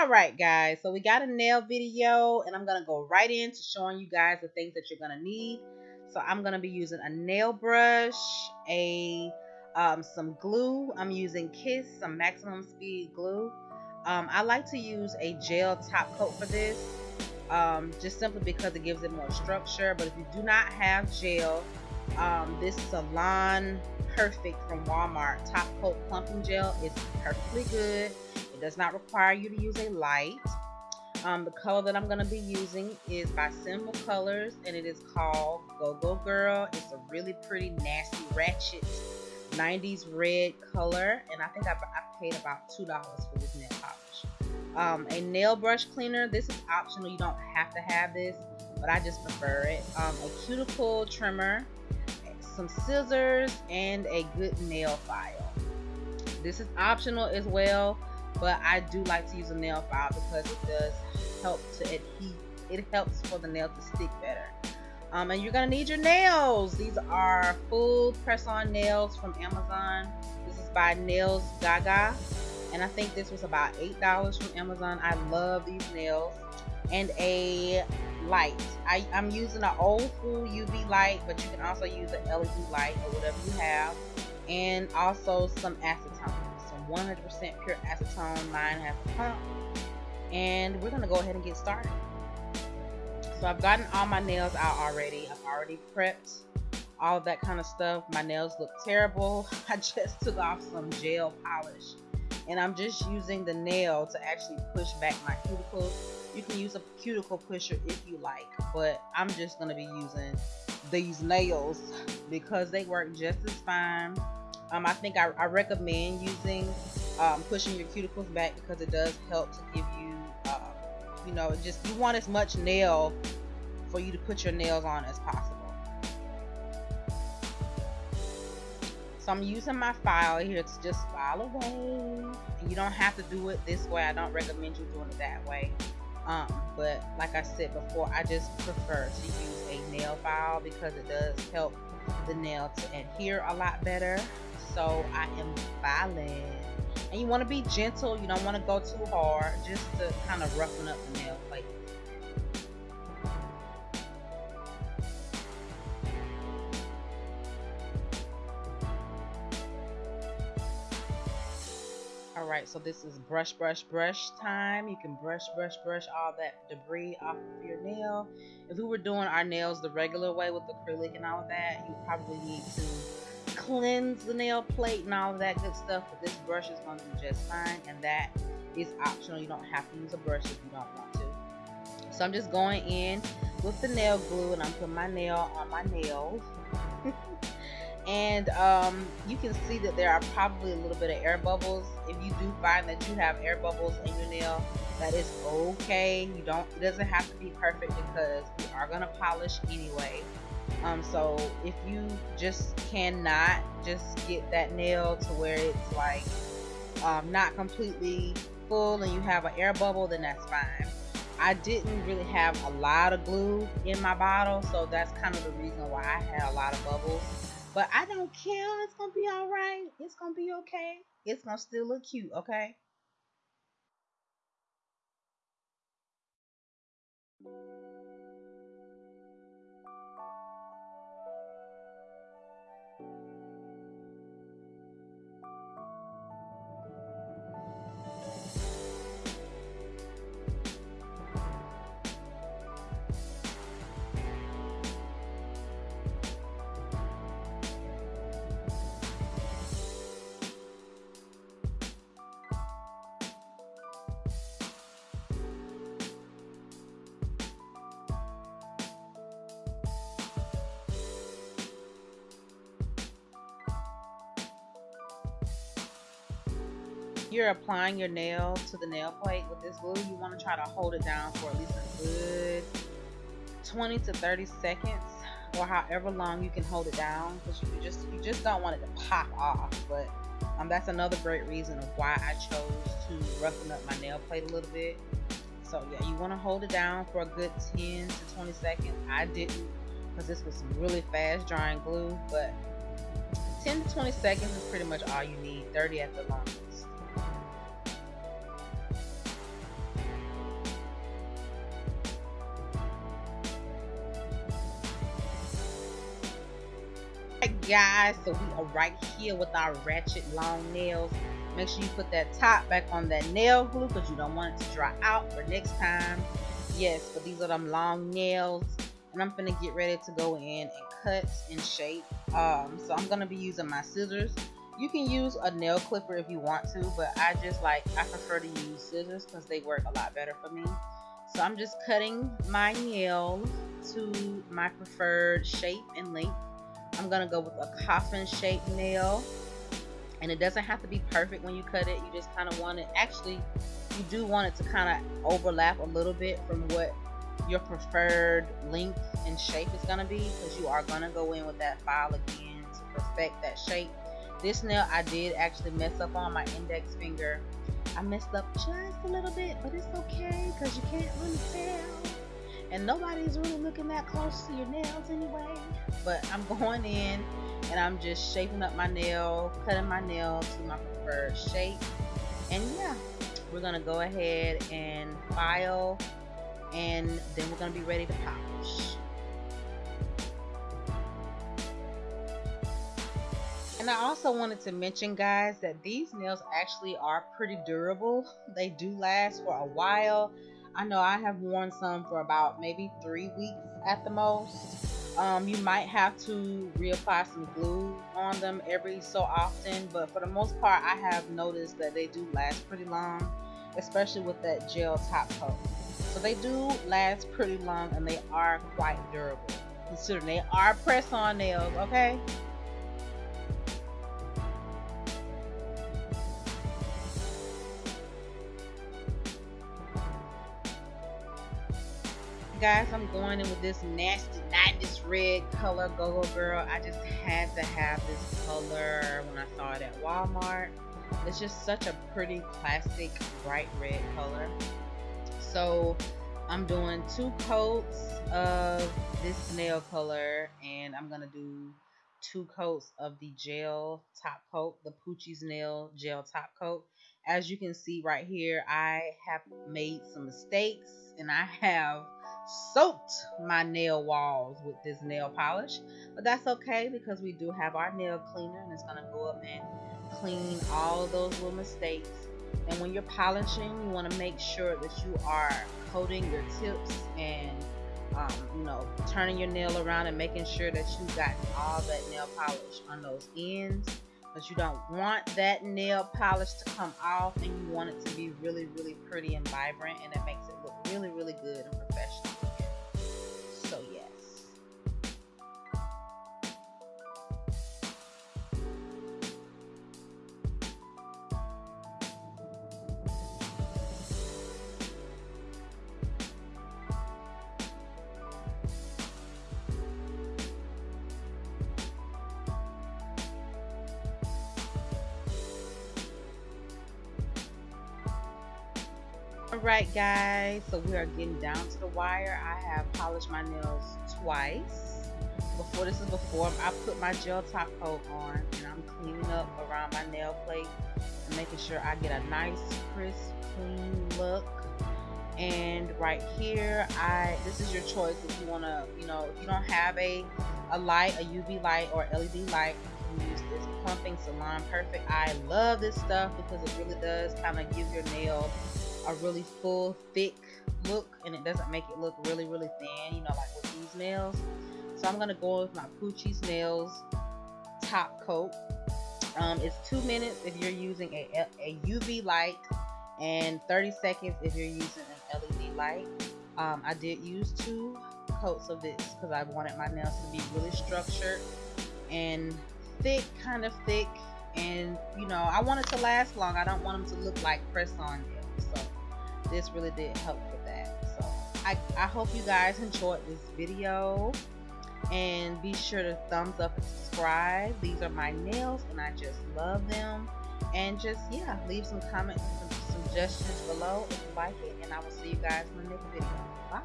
Alright guys, so we got a nail video and I'm going to go right into showing you guys the things that you're going to need. So I'm going to be using a nail brush, a um, some glue. I'm using Kiss, some maximum speed glue. Um, I like to use a gel top coat for this, um, just simply because it gives it more structure. But if you do not have gel, um, this Salon Perfect from Walmart top coat plumping gel is perfectly good. Does not require you to use a light. Um, the color that I'm going to be using is by Sinful Colors and it is called Go Go Girl. It's a really pretty nasty ratchet 90s red color and I think I, I paid about $2 for this nail polish. Um, a nail brush cleaner. This is optional. You don't have to have this, but I just prefer it. Um, a cuticle trimmer, some scissors, and a good nail file. This is optional as well, but I do like to use a nail file because it does help to adhere. It helps for the nail to stick better. Um, and you're gonna need your nails. These are full press-on nails from Amazon. This is by Nails Gaga, and I think this was about eight dollars from Amazon. I love these nails. And a light. I, I'm using an old school UV light, but you can also use an LED light or whatever you have. And also some acetone, 100% pure acetone. Mine has a pump. And we're gonna go ahead and get started. So I've gotten all my nails out already. I've already prepped all of that kind of stuff. My nails look terrible. I just took off some gel polish and I'm just using the nail to actually push back my cuticles. You can use a cuticle pusher if you like, but I'm just going to be using these nails because they work just as fine. Um, I think I, I recommend using um, pushing your cuticles back because it does help to give you you know just you want as much nail for you to put your nails on as possible. So I'm using my file here to just file away. And you don't have to do it this way. I don't recommend you doing it that way. Um, but like I said before I just prefer to use a nail file because it does help the nail to adhere a lot better. So I am filing and you want to be gentle you don't want to go too hard just to kind of roughen up the nail plate Alright, so this is brush, brush, brush time. You can brush, brush, brush all that debris off of your nail. If we were doing our nails the regular way with acrylic and all of that, you probably need to cleanse the nail plate and all of that good stuff but this brush is going to be just fine and that is optional you don't have to use a brush if you don't want to so I'm just going in with the nail glue and I'm putting my nail on my nails and um, you can see that there are probably a little bit of air bubbles if you do find that you have air bubbles in your nail that is okay you don't it doesn't have to be perfect because we are going to polish anyway um, so if you just cannot just get that nail to where it's like um, not completely full and you have an air bubble, then that's fine. I didn't really have a lot of glue in my bottle, so that's kind of the reason why I had a lot of bubbles. But I don't care. It's to be all right. It's to be okay. It's to still look cute, okay? You're applying your nail to the nail plate with this glue, you want to try to hold it down for at least a good 20 to 30 seconds or however long you can hold it down because you just you just don't want it to pop off but um, that's another great reason of why I chose to roughen up my nail plate a little bit. So yeah you want to hold it down for a good 10 to 20 seconds. I didn't because this was some really fast drying glue but 10 to 20 seconds is pretty much all you need 30 at the longest guys so we are right here with our ratchet long nails. Make sure you put that top back on that nail glue because you don't want it to dry out for next time. Yes but these are them long nails and I'm gonna get ready to go in and cut and shape. Um, so I'm gonna be using my scissors. You can use a nail clipper if you want to but I just like I prefer to use scissors because they work a lot better for me. So I'm just cutting my nail to my preferred shape and length I'm gonna go with a coffin shaped nail. And it doesn't have to be perfect when you cut it. You just kind of want it. Actually you do want it to kind of overlap a little bit from what your preferred length and shape is going to be because you are going to go in with that file again to perfect that shape. This nail I did actually mess up on my index finger. I messed up just a little bit but it's okay because you can't really tell and nobody's really looking that close to your nails anyway but I'm going in and I'm just shaping up my nail cutting my nail to my preferred shape and yeah we're gonna go ahead and file and then we're gonna be ready to polish And I also wanted to mention guys that these nails actually are pretty durable. They do last for a while. I know I have worn some for about maybe three weeks at the most. Um, you might have to reapply some glue on them every so often, but for the most part, I have noticed that they do last pretty long, especially with that gel top coat. So they do last pretty long and they are quite durable. considering they are press on nails, okay? Guys i'm going in with this nasty 90s red color go-go girl. I just had to have this color when i saw it at walmart. It's just such a pretty classic bright red color. So i'm doing two coats of this nail color and i'm gonna do two coats of the gel top coat the poochie's nail gel top coat. As you can see right here i have made some mistakes and i have soaked my nail walls with this nail polish. But that's okay because we do have our nail cleaner and it's going to go up and clean all those little mistakes. And when you're polishing you want to make sure that you are coating your tips and um, you know turning your nail around and making sure that you got all that nail polish on those ends. But you don't want that nail polish to come off and you want it to be really really pretty and vibrant and it makes it look really really good and Alright guys, so we are getting down to the wire. I have polished my nails twice. Before this is before I put my gel top coat on and I'm cleaning up around my nail plate and making sure I get a nice crisp clean look and right here I this is your choice if you want to you know if you don't have a a light a UV light or LED light you can use this pumping salon perfect I love this stuff because it really does kind of give your nail a really full, thick look, and it doesn't make it look really, really thin, you know, like with these nails. So I'm gonna go with my Poochie's Nails top coat. Um, it's two minutes if you're using a, a UV light, and 30 seconds if you're using an LED light. Um, I did use two coats of this because I wanted my nails to be really structured and thick, kind of thick, and you know, I want it to last long. I don't want them to look like press-on nails this really did help with that. So I, I hope you guys enjoyed this video. And be sure to thumbs up and subscribe. These are my nails and I just love them. And just yeah leave some comments some suggestions below if you like it. And I will see you guys in the next video. Bye